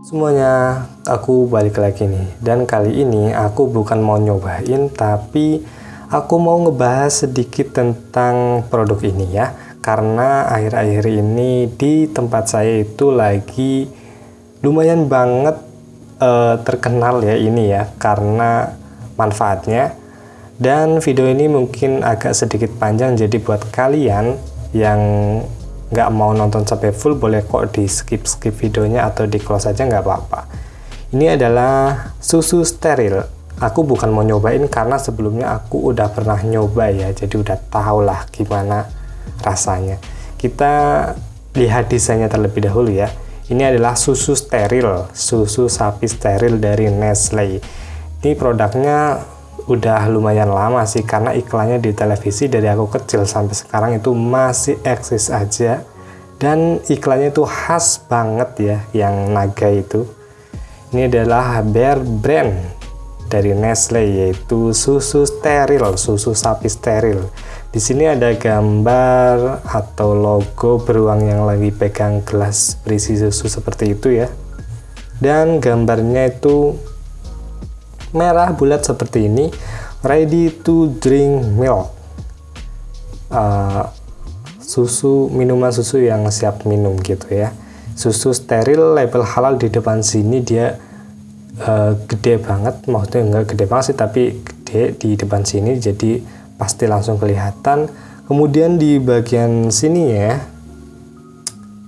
Semuanya, aku balik lagi nih. Dan kali ini aku bukan mau nyobain, tapi aku mau ngebahas sedikit tentang produk ini ya. Karena akhir-akhir ini di tempat saya itu lagi lumayan banget uh, terkenal ya ini ya, karena manfaatnya. Dan video ini mungkin agak sedikit panjang, jadi buat kalian yang nggak mau nonton sampai full boleh kok di skip skip videonya atau di close aja nggak apa-apa. Ini adalah susu steril. Aku bukan mau nyobain karena sebelumnya aku udah pernah nyoba ya jadi udah tau lah gimana rasanya. Kita lihat desainnya terlebih dahulu ya. Ini adalah susu steril susu sapi steril dari Nestle. Ini produknya udah lumayan lama sih karena iklannya di televisi dari aku kecil sampai sekarang itu masih eksis aja. Dan iklannya itu khas banget ya yang naga itu. Ini adalah Bear Brand dari Nestle yaitu susu steril susu sapi steril. Di sini ada gambar atau logo beruang yang lagi pegang gelas berisi susu seperti itu ya. Dan gambarnya itu merah bulat seperti ini ready to drink milk. Uh, susu minuman susu yang siap minum gitu ya. Susu steril label halal di depan sini dia uh, gede banget. Maksudnya enggak gede banget sih tapi gede di depan sini jadi pasti langsung kelihatan. Kemudian di bagian sini ya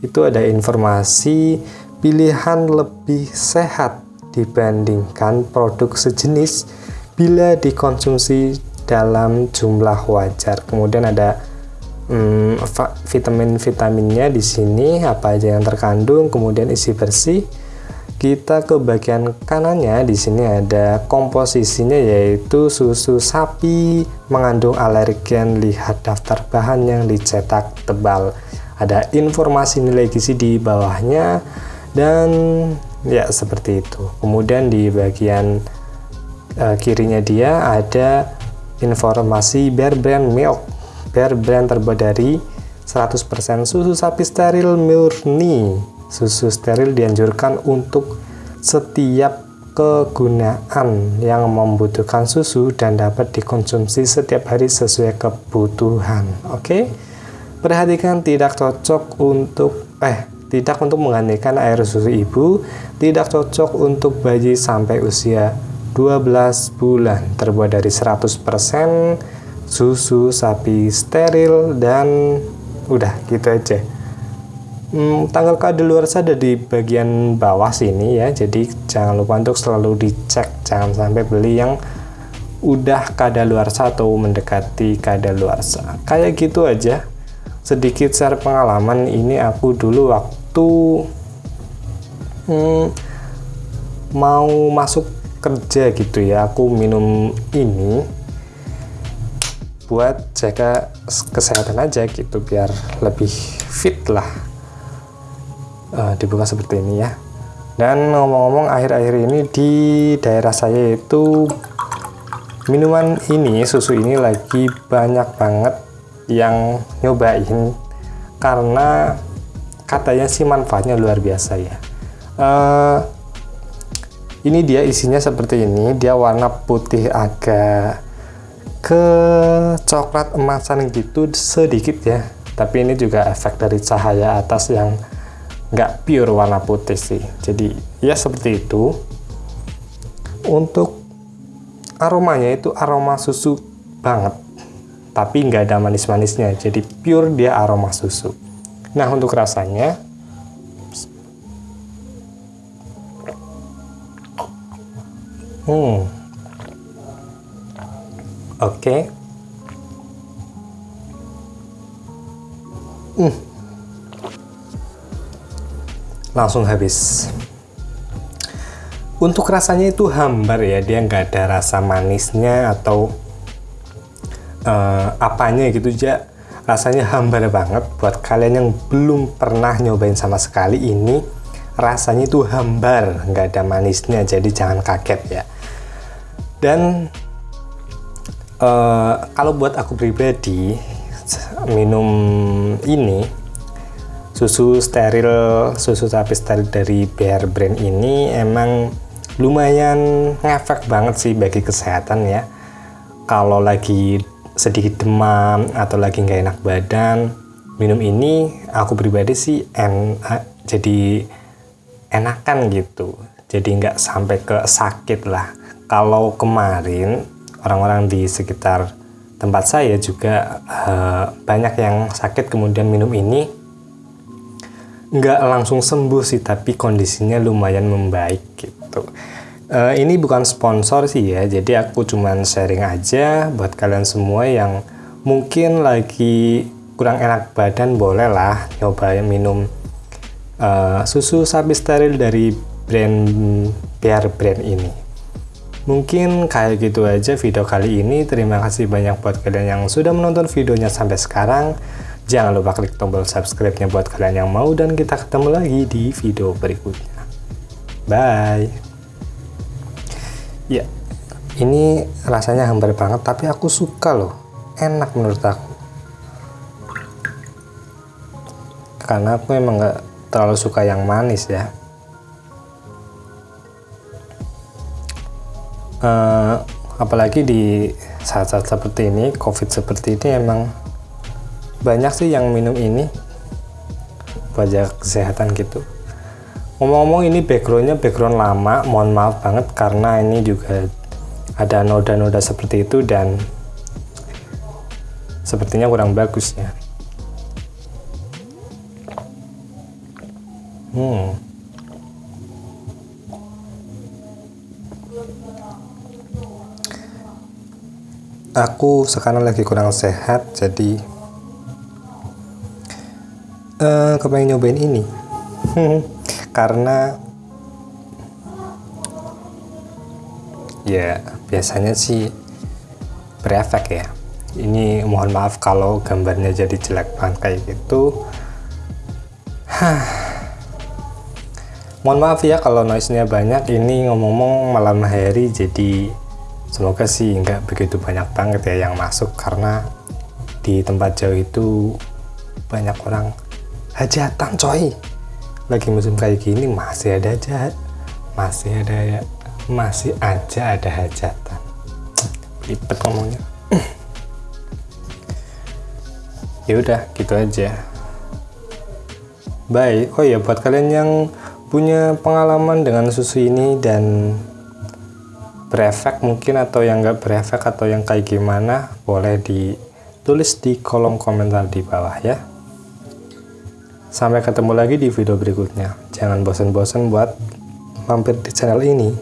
itu ada informasi pilihan lebih sehat dibandingkan produk sejenis bila dikonsumsi dalam jumlah wajar. Kemudian ada hmm, vitamin-vitaminnya di sini apa aja yang terkandung, kemudian isi bersih. Kita ke bagian kanannya di sini ada komposisinya yaitu susu sapi mengandung alergen. Lihat daftar bahan yang dicetak tebal. Ada informasi nilai gizi di bawahnya dan ya seperti itu. Kemudian di bagian uh, kirinya dia ada informasi Bear Brand Milk. Bear Brand terbuat dari 100% susu sapi steril murni. Susu steril dianjurkan untuk setiap kegunaan yang membutuhkan susu dan dapat dikonsumsi setiap hari sesuai kebutuhan. Oke? Okay? perhatikan tidak cocok untuk eh tidak untuk menggantikan air susu ibu, tidak cocok untuk bayi sampai usia 12 bulan, terbuat dari 100% susu sapi steril dan udah gitu aja. Hmm, tanggal kadaluarsa ada di bagian bawah sini ya, jadi jangan lupa untuk selalu dicek, jangan sampai beli yang udah kadaluarsa atau mendekati kadaluarsa. Kayak gitu aja. Sedikit share pengalaman ini aku dulu waktu waktu hmm, mau masuk kerja gitu ya aku minum ini buat jaga kesehatan aja gitu biar lebih fit lah uh, dibuka seperti ini ya. Dan ngomong-ngomong akhir-akhir ini di daerah saya itu minuman ini susu ini lagi banyak banget yang nyobain. Karena katanya sih manfaatnya luar biasa ya. Uh, ini dia isinya seperti ini. Dia warna putih agak ke coklat emasan gitu sedikit ya. Tapi ini juga efek dari cahaya atas yang nggak pure warna putih sih. Jadi ya seperti itu. Untuk aromanya itu aroma susu banget. Tapi nggak ada manis-manisnya. Jadi pure dia aroma susu Nah, untuk rasanya Hmm. Oke. Okay. Hmm. Langsung habis. Untuk rasanya itu hambar ya, dia nggak ada rasa manisnya atau uh, apanya gitu aja rasanya hambar banget. Buat kalian yang belum pernah nyobain sama sekali ini rasanya itu hambar. Nggak ada manisnya jadi jangan kaget ya. Dan uh, kalau buat aku pribadi minum ini susu steril susu sapi steril dari Bear Brand ini emang lumayan ngefek banget sih bagi kesehatan ya. Kalau lagi sedikit demam atau lagi nggak enak badan minum ini aku pribadi sih en jadi enakan gitu. Jadi nggak sampai ke sakit lah. Kalau kemarin orang-orang di sekitar tempat saya juga uh, banyak yang sakit kemudian minum ini. Nggak langsung sembuh sih tapi kondisinya lumayan membaik gitu uh, ini bukan sponsor sih ya. Jadi aku cuman sharing aja buat kalian semua yang mungkin lagi kurang enak badan boleh lah nyoba minum uh, susu sapi steril dari brand Pear Brand ini. Mungkin kayak gitu aja video kali ini. Terima kasih banyak buat kalian yang sudah menonton videonya sampai sekarang. Jangan lupa klik tombol subscribe-nya buat kalian yang mau. Dan kita ketemu lagi di video berikutnya. Bye. Ya, ini rasanya hambar banget tapi aku suka loh. Enak menurut aku. Karena aku emang nggak terlalu suka yang manis ya. Uh, apalagi di saat-saat seperti ini, covid seperti ini emang banyak sih yang minum ini buat kesehatan gitu ngomong-ngomong ini backgroundnya background lama. Mohon maaf banget karena ini juga ada noda-noda seperti itu dan sepertinya kurang bagus ya. Hmm. Aku sekarang lagi kurang sehat jadi uh, kepengen nyobain ini karena ya biasanya sih berefek ya. Ini mohon maaf kalau gambarnya jadi jelek banget kayak gitu. Mohon maaf ya kalau noise-nya banyak. Ini ngomong-ngomong malam hari jadi semoga sih nggak begitu banyak banget ya yang masuk. Karena di tempat jauh itu banyak orang hajatan coy lagi musim kayak gini masih ada hajat masih ada ya masih aja ada hajatan. Ribet ngomongnya. Ya udah gitu aja. Baik oh ya buat kalian yang punya pengalaman dengan susu ini dan berefek mungkin atau yang enggak berefek atau yang kayak gimana boleh ditulis di kolom komentar di bawah ya Sampai ketemu lagi di video berikutnya. Jangan bosan-bosan buat mampir di channel ini.